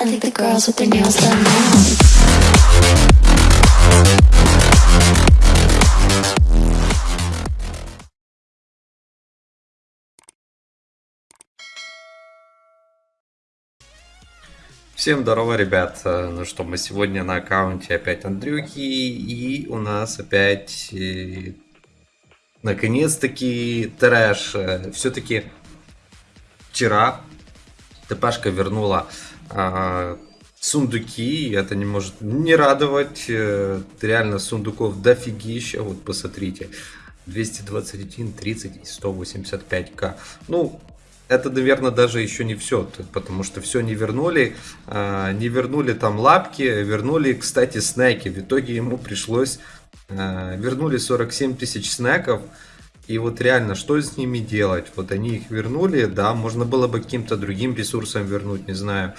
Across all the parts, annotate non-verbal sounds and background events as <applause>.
I think the girls with their nails done now. Всем здорово, ребят. Э, Ну что, мы сегодня на аккаунте опять Андрюхи, и у нас опять, э, наконец-таки, трэш. Все-таки вчера ТПшка вернула а, сундуки, это не может не радовать. Э, Реально сундуков дофигища, вот посмотрите. 221, 30 и 185к. Ну, это, наверное, даже еще не все, потому что все не вернули, а, не вернули там лапки, вернули, кстати, снеки. В итоге ему пришлось, а, вернули 47 тысяч снеков, и вот реально, что с ними делать? Вот они их вернули, да, можно было бы каким-то другим ресурсом вернуть, не знаю.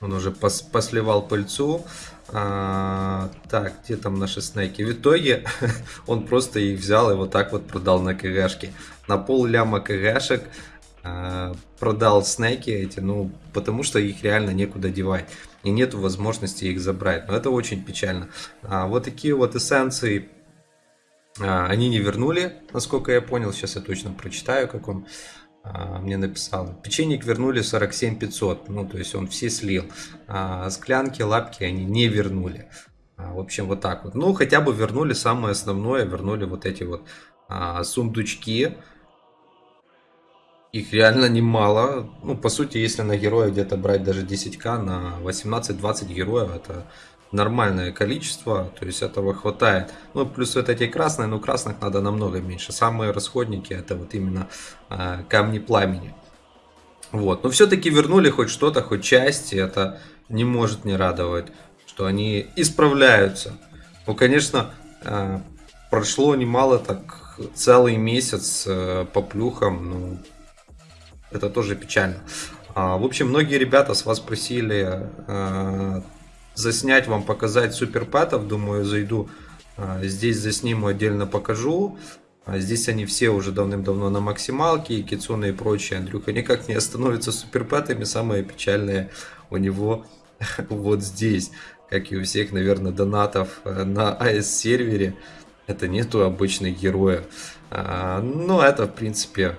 Он уже пос посливал пыльцу. А, так, где там наши снеки? В итоге <laughs> он просто их взял и вот так вот продал на КГшке. На пол ляма КГшек а, продал снеки эти, ну, потому что их реально некуда девать. И нету возможности их забрать. Но это очень печально. А, вот такие вот эссенции они не вернули, насколько я понял. Сейчас я точно прочитаю, как он а, мне написал. Печенье вернули 47 500. Ну, то есть он все слил. А, склянки, лапки они не вернули. А, в общем, вот так вот. Ну, хотя бы вернули самое основное. Вернули вот эти вот а, сундучки. Их реально немало. Ну, по сути, если на героя где-то брать даже 10к, на 18-20 героев, это нормальное количество, то есть этого хватает. Ну, плюс вот эти красные, но красных надо намного меньше. Самые расходники это вот именно э, камни пламени. Вот, но все-таки вернули хоть что-то, хоть часть, и это не может не радовать, что они исправляются. Ну, конечно, э, прошло немало, так целый месяц э, по плюхам, ну, это тоже печально. А, в общем, многие ребята с вас просили заснять вам, показать суперпэтов. Думаю, зайду э, здесь засниму, отдельно покажу. А здесь они все уже давным-давно на максималке, и Кицуна и прочие. Андрюха никак не остановится суперпэтами. Самое печальное у него <laughs> вот здесь. Как и у всех, наверное, донатов э, на AS-сервере. Это нету обычных героев. А, но это, в принципе,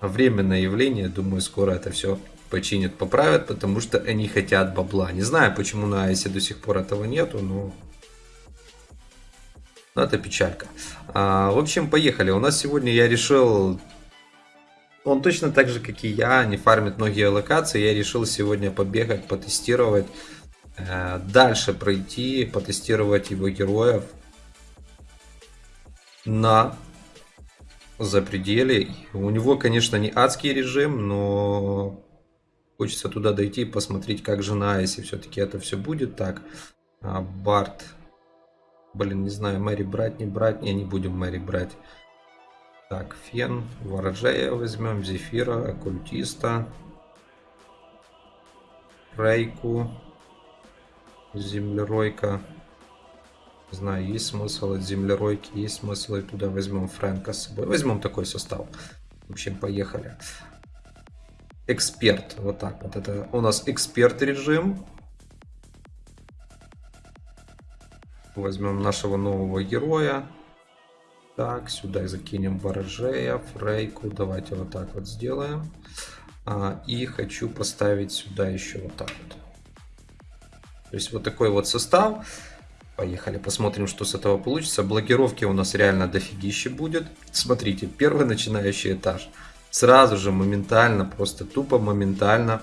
временное явление. Думаю, скоро это все починят, поправят, потому что они хотят бабла. Не знаю, почему на Айсе до сих пор этого нету, но... но это печалька. А, в общем, поехали. У нас сегодня я решил... Он точно так же, как и я, не фармит многие локации. Я решил сегодня побегать, потестировать. Э, дальше пройти, потестировать его героев. На запределе. У него, конечно, не адский режим, но хочется туда дойти и посмотреть, как жена, если все-таки это все будет так. А, Барт. Блин, не знаю, Мэри брать, не брать. Не, не будем Мэри брать. Так, Фен, Ворожея возьмем, Зефира, Оккультиста, Рейку, Землеройка. Не знаю, есть смысл от землеройки, есть смысл и туда возьмем Фрэнка с собой. Возьмем такой состав. В общем, поехали. Эксперт. Вот так вот. Это у нас эксперт режим. Возьмем нашего нового героя. Так, сюда закинем ворожея, фрейку. Давайте вот так вот сделаем. А, и хочу поставить сюда еще вот так вот. То есть вот такой вот состав. Поехали, посмотрим, что с этого получится. Блокировки у нас реально дофигище будет. Смотрите, первый начинающий этаж. Сразу же, моментально, просто тупо моментально.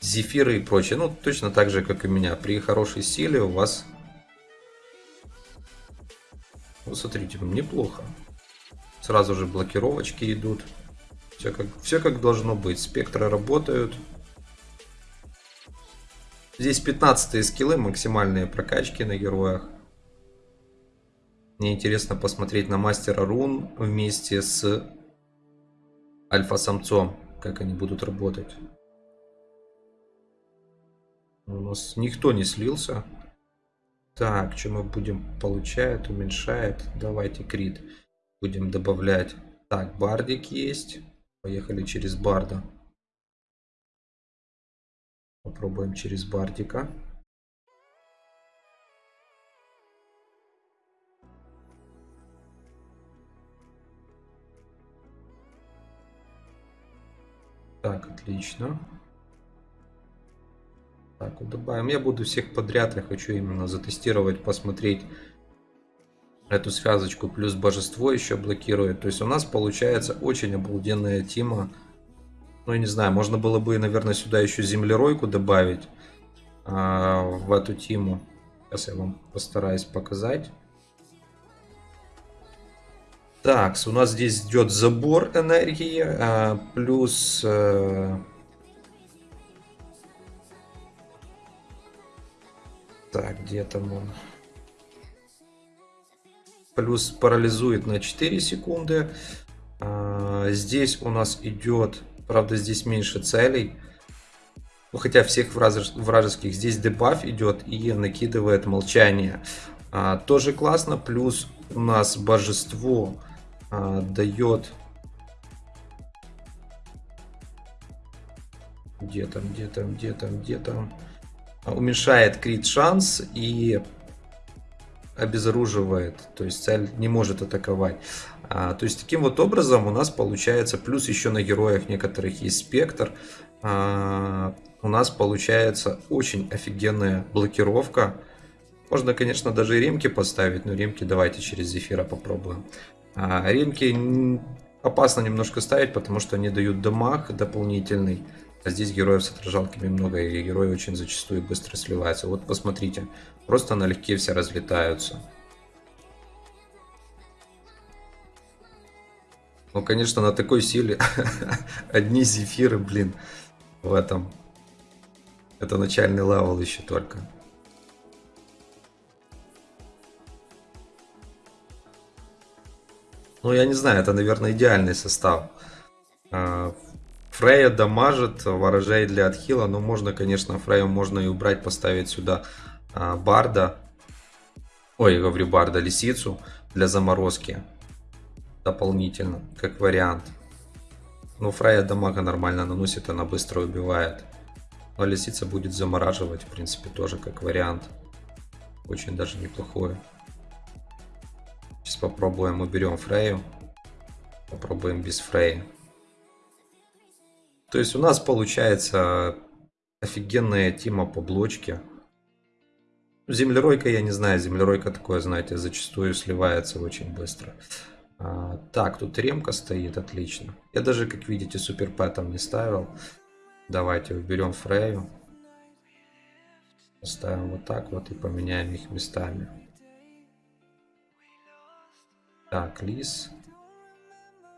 Зефиры и прочее. Ну, точно так же, как и меня. При хорошей силе у вас... Вот смотрите, неплохо. Сразу же блокировочки идут. Все как, все как должно быть. Спектры работают. Здесь 15 скиллы, максимальные прокачки на героях. Мне интересно посмотреть на мастера рун вместе с альфа-самцом, как они будут работать. У нас никто не слился. Так, что мы будем получает, уменьшает. Давайте крит будем добавлять. Так, бардик есть. Поехали через барда. Попробуем через Бардика. Так, отлично. Так, вот добавим. Я буду всех подряд, я хочу именно затестировать, посмотреть эту связочку. Плюс божество еще блокирует. То есть у нас получается очень обалденная тима. Ну, я не знаю, можно было бы, наверное, сюда еще землеройку добавить а, в эту тиму. Сейчас я вам постараюсь показать. Так, у нас здесь идет забор энергии, а, плюс... Э, так, где там он? Плюс парализует на 4 секунды. А, здесь у нас идет, правда здесь меньше целей. Ну, хотя всех вражеских. Здесь дебаф идет и накидывает молчание. А, тоже классно. Плюс у нас божество а, дает где там, где там, где там, где там уменьшает крит шанс и обезоруживает, то есть цель не может атаковать. А, то есть таким вот образом у нас получается, плюс еще на героях некоторых есть спектр, а, у нас получается очень офигенная блокировка. Можно, конечно, даже и ремки поставить, но ремки давайте через зефира попробуем. А, ремки опасно немножко ставить, потому что они дают дамаг дополнительный. А здесь героев с отражалками много, и герои очень зачастую быстро сливаются. Вот посмотрите, просто налегке все разлетаются. Ну, конечно, на такой силе <laughs> одни зефиры, блин, в этом. Это начальный level еще только. Ну, я не знаю, это, наверное, идеальный состав. А, Фрея дамажит ворожей для отхила, но можно, конечно, Фрею можно и убрать, поставить сюда а, Барда. Ой, говорю Барда, Лисицу для заморозки. Дополнительно, как вариант. Ну, Фрея дамага нормально наносит, она быстро убивает. Но Лисица будет замораживать, в принципе, тоже как вариант. Очень даже неплохое. Сейчас попробуем, уберем Фрею. Попробуем без Фреи. То есть у нас получается офигенная тима по блочке. Землеройка, я не знаю, землеройка такое, знаете, зачастую сливается очень быстро. А, так, тут ремка стоит, отлично. Я даже, как видите, суперпэтом не ставил. Давайте уберем Фрею. Поставим вот так вот и поменяем их местами. Так, лис.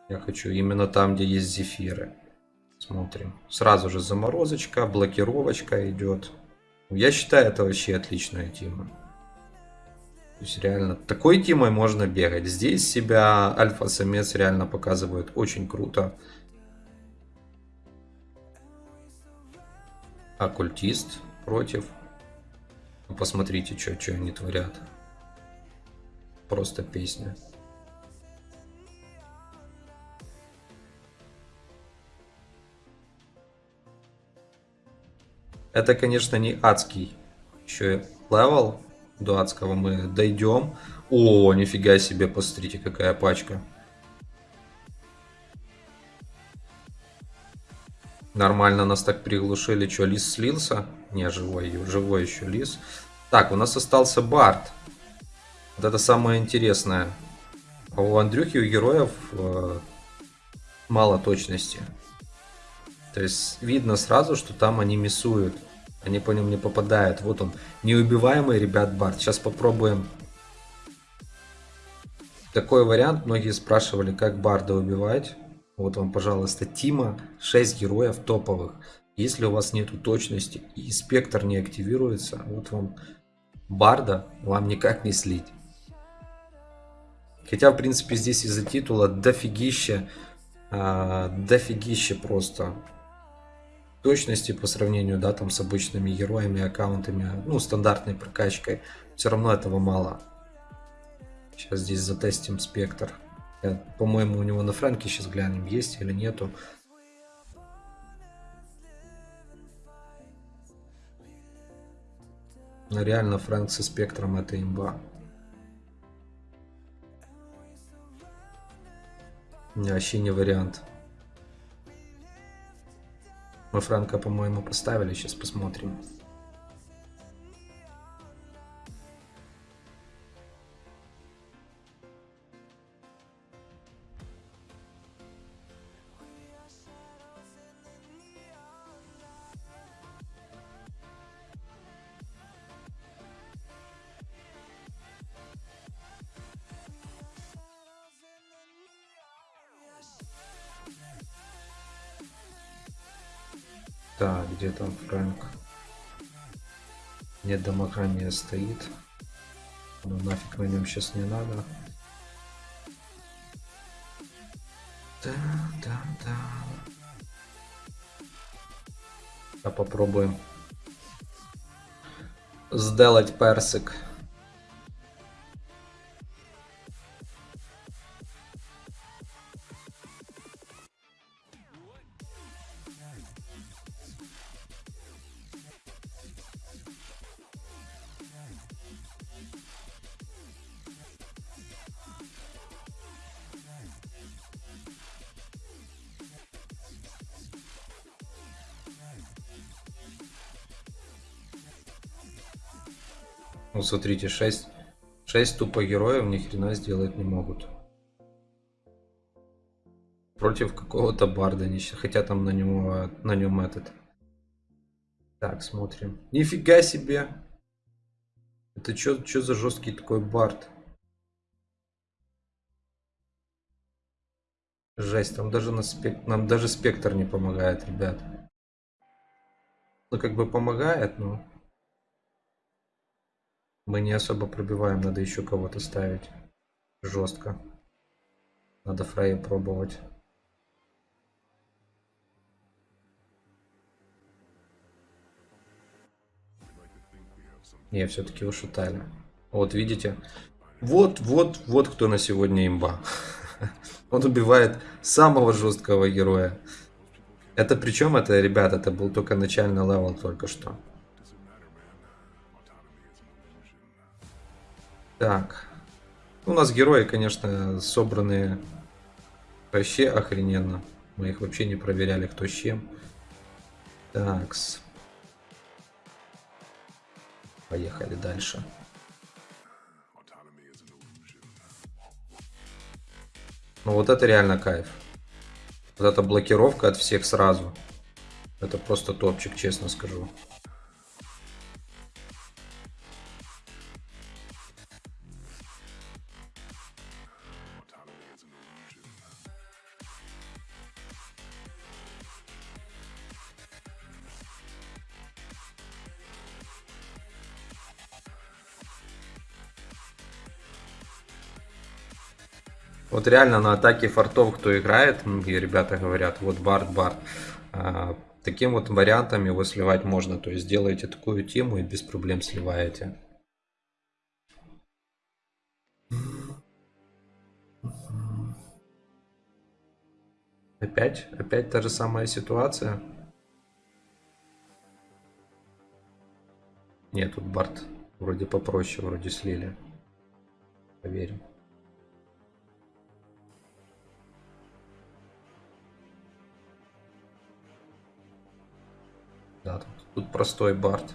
Я хочу именно там, где есть зефиры. Смотрим. Сразу же заморозочка, блокировочка идет. Я считаю, это вообще отличная тема. То есть реально такой темой можно бегать. Здесь себя альфа-самец реально показывает очень круто. Оккультист против. Ну, посмотрите, что, что они творят. Просто песня. Это, конечно, не адский еще level. До адского мы дойдем. О, нифига себе, посмотрите, какая пачка. Нормально нас так приглушили. Что, лис слился? Не, живой, живой еще лис. Так, у нас остался Барт. Вот это самое интересное. А у Андрюхи, у героев э, мало точности. То есть видно сразу, что там они миссуют. Они по ним не попадают. Вот он, неубиваемый, ребят, Барт. Сейчас попробуем такой вариант. Многие спрашивали, как Барда убивать. Вот вам, пожалуйста, Тима. 6 героев топовых. Если у вас нету точности и спектр не активируется, вот вам Барда вам никак не слить. Хотя, в принципе, здесь из-за титула дофигища, э, дофигища просто точности по сравнению, да, там с обычными героями, аккаунтами, ну, стандартной прокачкой. Все равно этого мало. Сейчас здесь затестим спектр. По-моему, у него на франке сейчас глянем, есть или нету. Но реально Фрэнк со спектром это имба. Вообще не вариант. Мы Франка, по-моему, поставили. Сейчас посмотрим. Так, где там Фрэнк? Нет, домохранения стоит. Ну нафиг на нем сейчас не надо. Да, да, да. А попробуем сделать персик. Ну, смотрите, 6, 6 тупо героев ни хрена сделать не могут. Против какого-то барда, хотя там на него, на нем этот. Так, смотрим. Нифига себе! Это что за жесткий такой бард? Жесть, там даже на спек... нам даже спектр не помогает, ребят. Ну, как бы помогает, но... Мы не особо пробиваем, надо еще кого-то ставить. Жестко. Надо Фрейя пробовать. Не, все-таки ушатали. Вот, видите? Вот, вот, вот кто на сегодня имба. <laughs> Он убивает самого жесткого героя. Это причем, это, ребят, это был только начальный level только что. Так. У нас герои, конечно, собранные вообще охрененно. Мы их вообще не проверяли, кто с чем. Такс. Поехали дальше. Ну вот это реально кайф. Вот эта блокировка от всех сразу. Это просто топчик, честно скажу. Вот реально на атаке фортов, кто играет, многие ребята говорят, вот Барт, Барт. А, таким вот вариантом его сливать можно. То есть делаете такую тему и без проблем сливаете. Опять? Опять та же самая ситуация? Нет, тут Барт вроде попроще, вроде слили. Поверим. Да, тут, тут простой бард.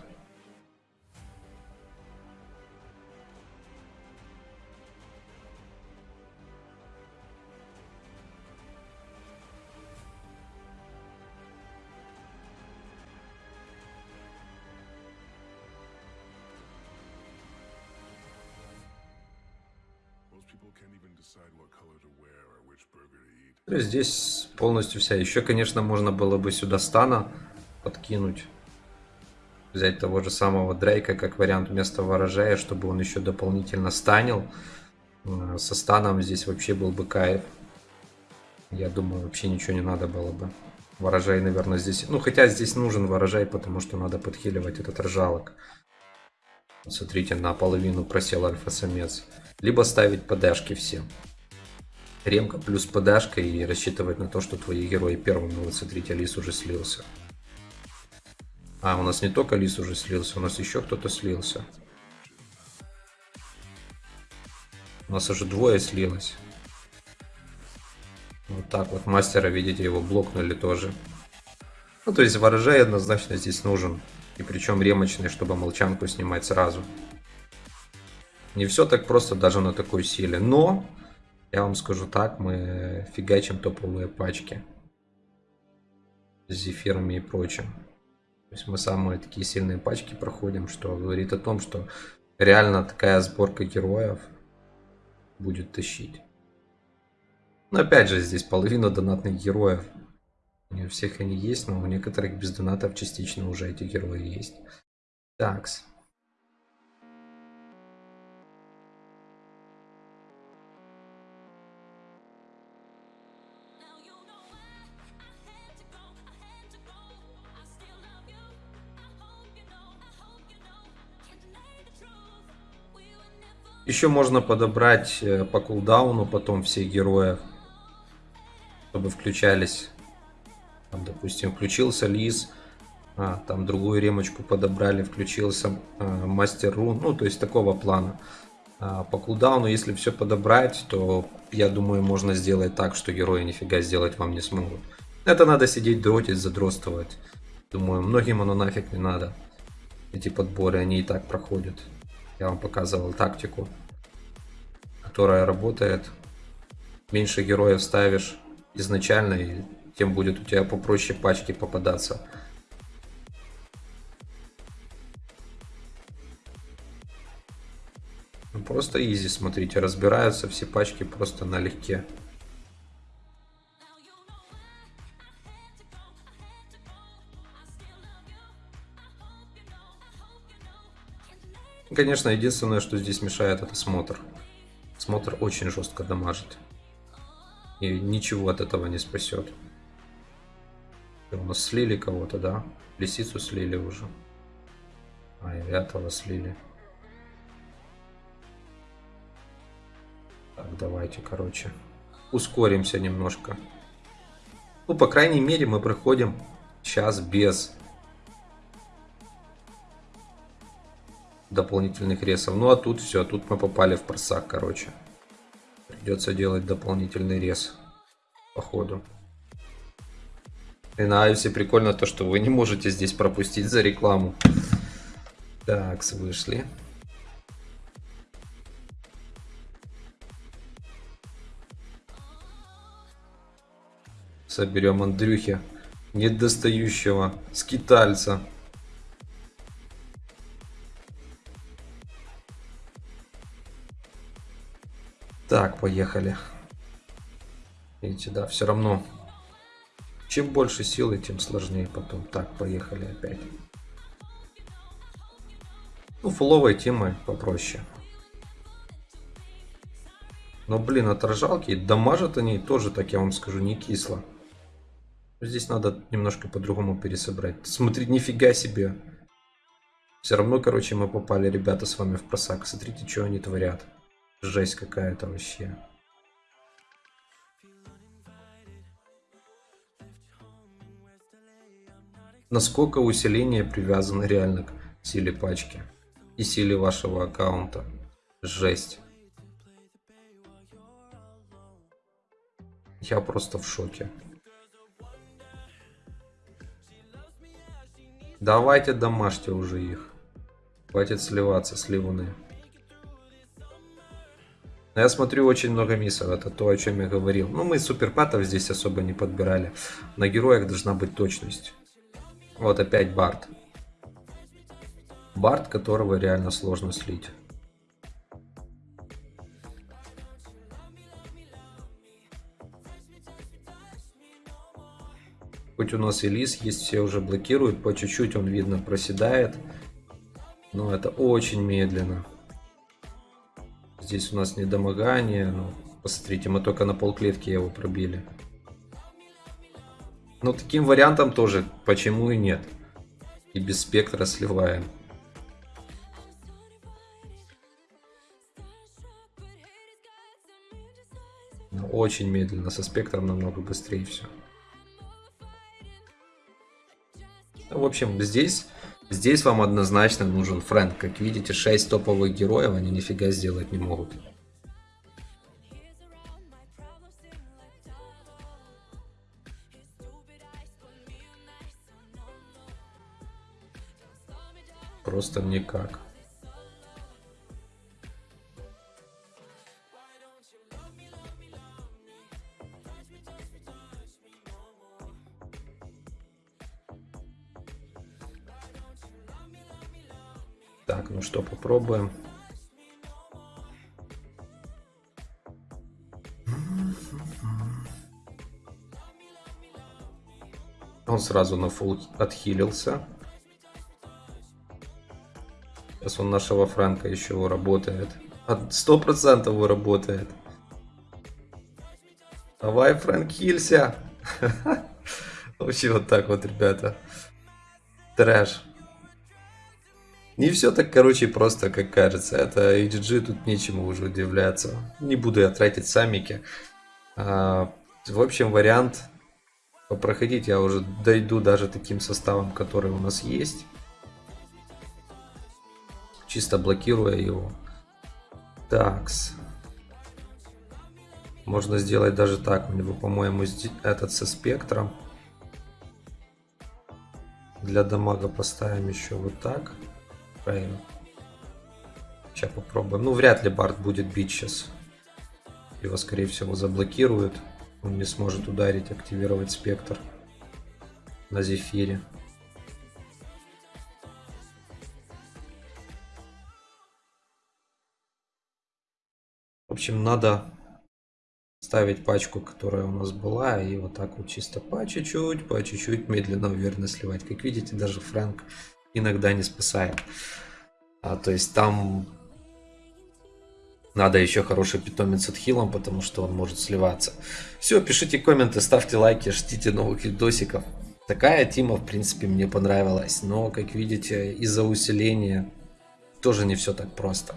Здесь полностью вся. Еще, конечно, можно было бы сюда стана подкинуть. Взять того же самого Дрейка как вариант вместо ворожея, чтобы он еще дополнительно станил. Э, со станом здесь вообще был бы кайф. Я думаю, вообще ничего не надо было бы. Ворожай, наверное, здесь... Ну, хотя здесь нужен ворожай, потому что надо подхиливать этот ржалок. Смотрите, наполовину просел альфа-самец. Либо ставить ПДшки все. Ремка плюс ПДшка и рассчитывать на то, что твои герои первыми. Вот смотрите, Лис уже слился. А, у нас не только лис уже слился, у нас еще кто-то слился. У нас уже двое слилось. Вот так вот. Мастера, видите, его блокнули тоже. Ну, то есть ворожай однозначно здесь нужен. И причем ремочный, чтобы молчанку снимать сразу. Не все так просто даже на такой силе. Но, я вам скажу так, мы фигачим топовые пачки. С зефирами и прочим. То есть мы самые такие сильные пачки проходим, что говорит о том, что реально такая сборка героев будет тащить. Но опять же, здесь половина донатных героев. Не у всех они есть, но у некоторых без донатов частично уже эти герои есть. Такс. Еще можно подобрать э, по кулдауну потом всех героев, чтобы включались. Там, допустим, включился Лис, а, там другую ремочку подобрали, включился а, Мастер Рун, ну, то есть такого плана. А, по кулдауну, если все подобрать, то я думаю, можно сделать так, что герои нифига сделать вам не смогут. Это надо сидеть дротить, задротствовать. Думаю, многим оно нафиг не надо. Эти подборы, они и так проходят. Я вам показывал тактику, которая работает. Меньше героев ставишь изначально, и тем будет у тебя попроще пачки попадаться. Ну, просто изи, смотрите, разбираются все пачки просто налегке. Конечно, единственное, что здесь мешает, это смотр. Смотр очень жестко дамажит. И ничего от этого не спасет. У нас слили кого-то, да? Лисицу слили уже. А, и этого слили. Так, давайте, короче. Ускоримся немножко. Ну, по крайней мере, мы проходим сейчас без дополнительных ресов. Ну а тут все, тут мы попали в просак, короче. Придется делать дополнительный рез по ходу. И на Айвсе прикольно то, что вы не можете здесь пропустить за рекламу. Так, вышли. Соберем Андрюхи, недостающего скитальца. Так, поехали. Видите, да, все равно. Чем больше силы, тем сложнее потом. Так, поехали опять. Ну, фуловой темы попроще. Но, блин, отражалки дамажат они тоже, так я вам скажу, не кисло. Здесь надо немножко по-другому пересобрать. Смотрите, нифига себе. Все равно, короче, мы попали, ребята, с вами в просак. Смотрите, что они творят. Жесть какая-то вообще. Насколько усиление привязано реально к силе пачки и силе вашего аккаунта. Жесть. Я просто в шоке. Давайте домашьте уже их. Хватит сливаться, сливаны. Но я смотрю очень много миссов, это то, о чем я говорил. Ну, мы суперпатов здесь особо не подбирали. На героях должна быть точность. Вот опять Барт. Барт, которого реально сложно слить. Хоть у нас и лис есть, все уже блокируют, по чуть-чуть он, видно, проседает. Но это очень медленно. Здесь у нас недомогание. Ну, посмотрите, мы только на полклетки его пробили. Ну, таким вариантом тоже, почему и нет. И без спектра сливаем. Но ну, очень медленно, со спектром намного быстрее все. В общем, здесь, здесь вам однозначно нужен Фрэнк. Как видите, 6 топовых героев, они нифига сделать не могут. Просто никак. Попробуем. Он сразу на фул отхилился. Сейчас он нашего Франка еще работает. Сто процентов работает. Давай, Фрэнк, хилься. <laughs> Вообще вот так вот, ребята. Трэш. Не все так, короче, просто, как кажется. Это HG, тут нечему уже удивляться. Не буду я тратить самики. А, в общем, вариант попроходить я уже дойду даже таким составом, который у нас есть. Чисто блокируя его. Такс. Можно сделать даже так. У него, по-моему, этот со спектром. Для дамага поставим еще вот так. Правильно. Сейчас попробуем. Ну, вряд ли Барт будет бить сейчас. Его, скорее всего, заблокируют. Он не сможет ударить, активировать спектр на Зефире. В общем, надо ставить пачку, которая у нас была, и вот так вот чисто по чуть-чуть, по чуть-чуть медленно, уверенно сливать. Как видите, даже Фрэнк иногда не спасает. А, то есть там надо еще хороший питомец от хилом, потому что он может сливаться. Все, пишите комменты, ставьте лайки, ждите новых видосиков. Такая тима, в принципе, мне понравилась. Но, как видите, из-за усиления тоже не все так просто.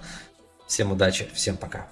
Всем удачи, всем пока.